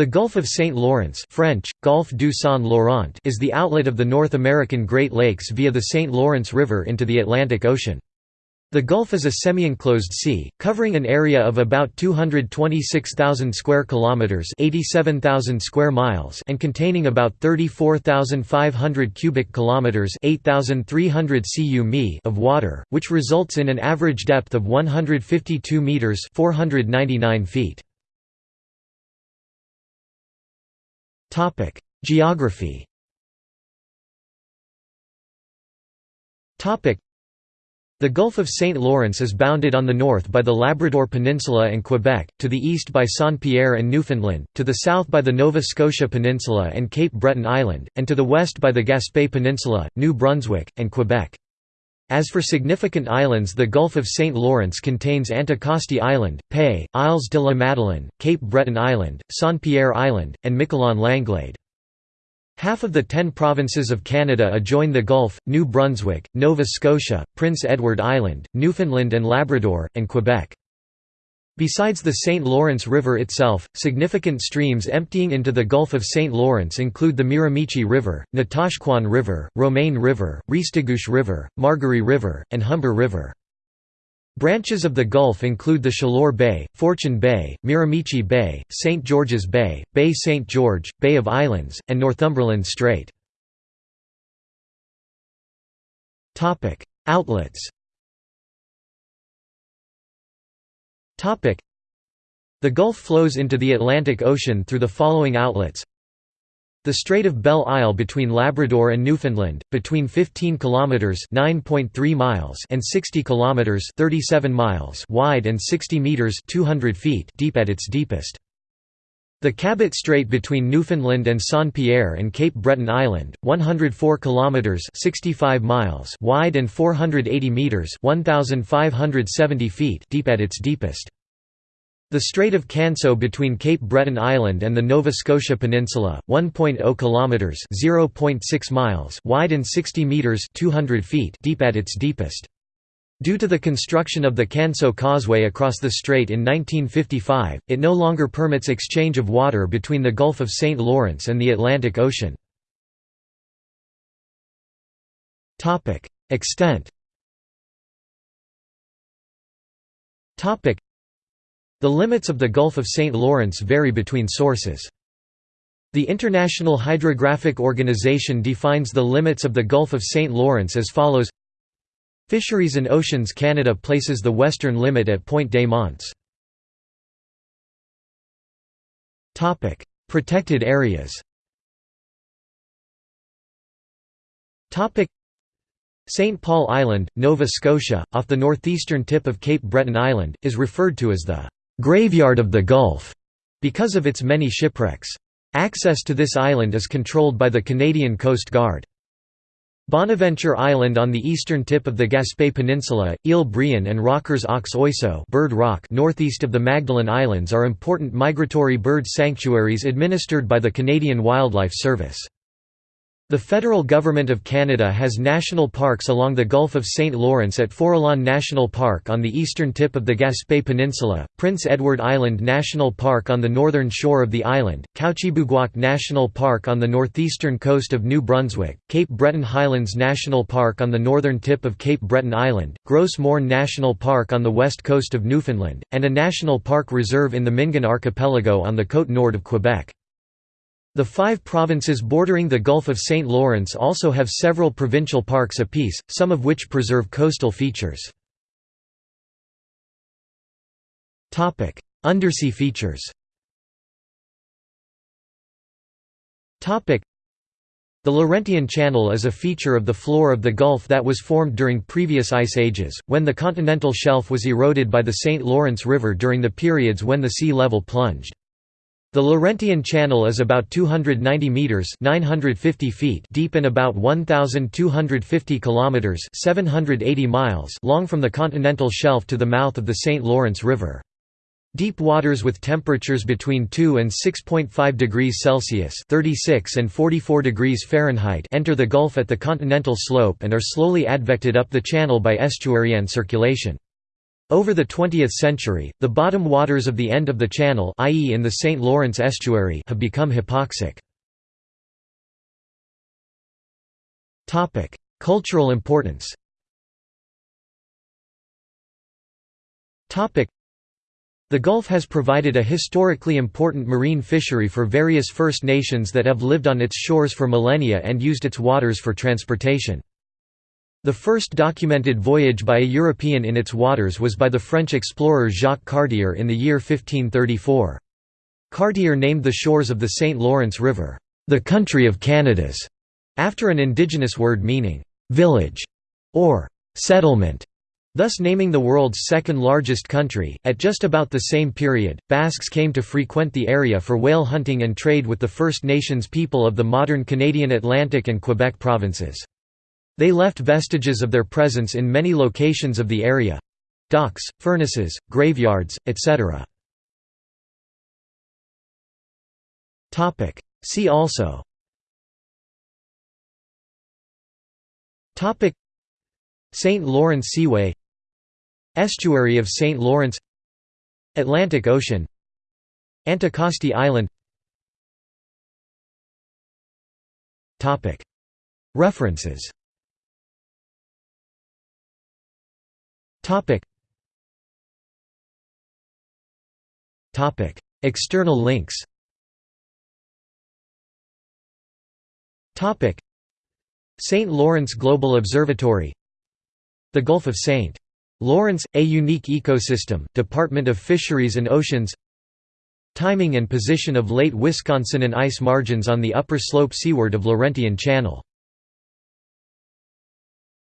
The Gulf of St. Lawrence French, Golfe du Saint-Laurent is the outlet of the North American Great Lakes via the St. Lawrence River into the Atlantic Ocean. The Gulf is a semi-enclosed sea, covering an area of about 226,000 square kilometers, 87,000 square miles, and containing about 34,500 cubic kilometers, 8,300 cu mi of water, which results in an average depth of 152 meters, 499 feet. Topic: Geography. Topic: The Gulf of St. Lawrence is bounded on the north by the Labrador Peninsula and Quebec, to the east by Saint-Pierre and Newfoundland, to the south by the Nova Scotia Peninsula and Cape Breton Island, and to the west by the Gaspé Peninsula, New Brunswick, and Quebec. As for significant islands the Gulf of St. Lawrence contains Anticosti Island, PEI, Isles de la Madeleine, Cape Breton Island, Saint-Pierre Island, and Miquelon Langlade. Half of the ten provinces of Canada adjoin the Gulf, New Brunswick, Nova Scotia, Prince Edward Island, Newfoundland and Labrador, and Quebec. Besides the St. Lawrence River itself, significant streams emptying into the Gulf of St. Lawrence include the Miramichi River, Natashquan River, Romaine River, Restigouche River, Margaree River, and Humber River. Branches of the Gulf include the Chaleur Bay, Fortune Bay, Miramichi Bay, St. George's Bay, Bay St. George, Bay of Islands, and Northumberland Strait. Outlets The Gulf flows into the Atlantic Ocean through the following outlets the Strait of Belle Isle between Labrador and Newfoundland, between 15 kilometers (9.3 miles) and 60 kilometers (37 miles) wide and 60 meters (200 feet) deep at its deepest. The Cabot Strait between Newfoundland and Saint-Pierre and Cape Breton Island, 104 kilometers (65 miles) wide and 480 meters (1570 feet) deep at its deepest. The Strait of Canso between Cape Breton Island and the Nova Scotia Peninsula, 1.0 kilometers (0.6 miles) wide and 60 meters (200 feet) deep at its deepest. Due to the construction of the Canso Causeway across the strait in 1955, it no longer permits exchange of water between the Gulf of St. Lawrence and the Atlantic Ocean. Extent the limits of the Gulf of St. Lawrence vary between sources. The International Hydrographic Organization defines the limits of the Gulf of St. Lawrence as follows Fisheries and Oceans Canada places the western limit at Pointe des Monts. Protected areas St. Paul Island, Nova Scotia, off the northeastern tip of Cape Breton Island, is referred to as the graveyard of the Gulf, because of its many shipwrecks. Access to this island is controlled by the Canadian Coast Guard. Bonaventure Island on the eastern tip of the Gaspé Peninsula, Ile Brion and Rochers aux Oiseaux Bird Rock northeast of the Magdalen Islands are important migratory bird sanctuaries administered by the Canadian Wildlife Service. The federal government of Canada has national parks along the Gulf of St. Lawrence at Forillon National Park on the eastern tip of the Gaspé Peninsula, Prince Edward Island National Park on the northern shore of the island, Kouchibouguac National Park on the northeastern coast of New Brunswick, Cape Breton Highlands National Park on the northern tip of Cape Breton Island, Gros Morne National Park on the west coast of Newfoundland, and a national park reserve in the Mingan Archipelago on the Côte Nord of Quebec. The five provinces bordering the Gulf of St. Lawrence also have several provincial parks apiece, some of which preserve coastal features. Undersea features the Laurentian Channel is a feature of the floor of the Gulf that was formed during previous ice ages, when the continental shelf was eroded by the St. Lawrence River during the periods when the sea level plunged. The Laurentian Channel is about 290 meters (950 feet) deep and about 1250 kilometers (780 miles) long from the continental shelf to the mouth of the St. Lawrence River. Deep waters with temperatures between 2 and 6.5 degrees Celsius (36 and 44 degrees Fahrenheit) enter the Gulf at the continental slope and are slowly advected up the channel by estuarine circulation. Over the 20th century, the bottom waters of the end of the channel i.e. in the St. Lawrence estuary have become hypoxic. Cultural importance the Gulf has provided a historically important marine fishery for various First Nations that have lived on its shores for millennia and used its waters for transportation. The first documented voyage by a European in its waters was by the French explorer Jacques Cartier in the year 1534. Cartier named the shores of the St. Lawrence River, "...the country of Canadas", after an indigenous word meaning, "...village", or "...settlement". Thus naming the world's second largest country. At just about the same period, Basques came to frequent the area for whale hunting and trade with the First Nations people of the modern Canadian Atlantic and Quebec provinces. They left vestiges of their presence in many locations of the area. Docks, furnaces, graveyards, etc. See also. St. Lawrence Seaway. Estuary of St. Lawrence. Atlantic Ocean. Anticosti Island. References External links Topic. St. Lawrence Global Observatory The Gulf of St. Lawrence, A Unique Ecosystem, Department of Fisheries and Oceans Timing and position of Late Wisconsinan ice margins on the upper slope seaward of Laurentian Channel